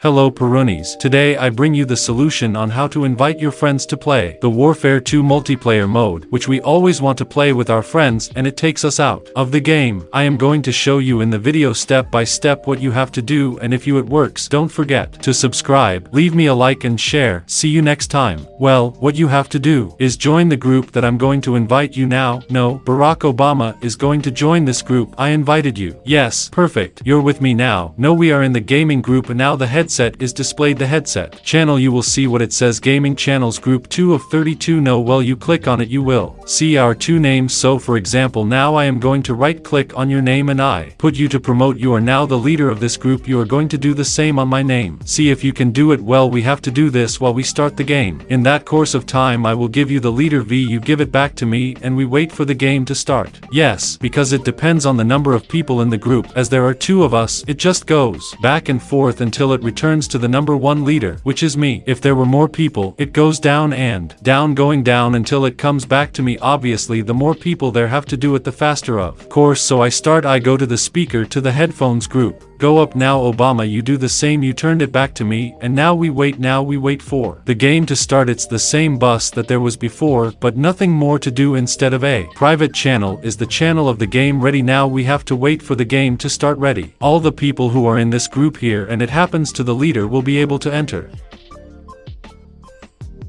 Hello Perunis. Today I bring you the solution on how to invite your friends to play the Warfare 2 multiplayer mode, which we always want to play with our friends and it takes us out of the game. I am going to show you in the video step by step what you have to do and if you it works, don't forget to subscribe, leave me a like and share. See you next time. Well, what you have to do is join the group that I'm going to invite you now. No, Barack Obama is going to join this group. I invited you. Yes, perfect. You're with me now. No, we are in the gaming group and now the head headset is displayed. The headset channel you will see what it says. Gaming channels group 2 of 32 no well you click on it you will see our two names. So for example now I am going to right click on your name and I put you to promote. You are now the leader of this group. You are going to do the same on my name. See if you can do it. Well we have to do this while we start the game. In that course of time I will give you the leader V. You give it back to me and we wait for the game to start. Yes because it depends on the number of people in the group. As there are two of us it just goes back and forth until it returns to the number one leader, which is me. If there were more people, it goes down and down going down until it comes back to me obviously the more people there have to do it the faster of course so I start I go to the speaker to the headphones group. Go up now Obama you do the same you turned it back to me and now we wait now we wait for the game to start it's the same bus that there was before but nothing more to do instead of a private channel is the channel of the game ready now we have to wait for the game to start ready. All the people who are in this group here and it happens to the leader will be able to enter.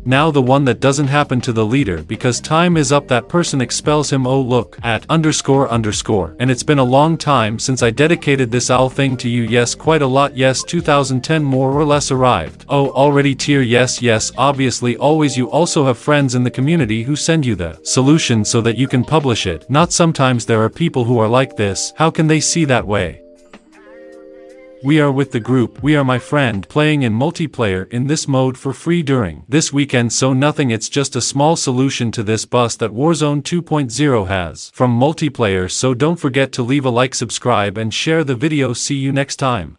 Now the one that doesn't happen to the leader because time is up that person expels him. Oh look at underscore underscore. And it's been a long time since I dedicated this owl thing to you. Yes quite a lot. Yes 2010 more or less arrived. Oh already tier. Yes yes obviously. Always you also have friends in the community who send you the solution so that you can publish it. Not sometimes there are people who are like this. How can they see that way we are with the group We Are My Friend playing in multiplayer in this mode for free during this weekend so nothing it's just a small solution to this bus that Warzone 2.0 has from multiplayer so don't forget to leave a like subscribe and share the video see you next time.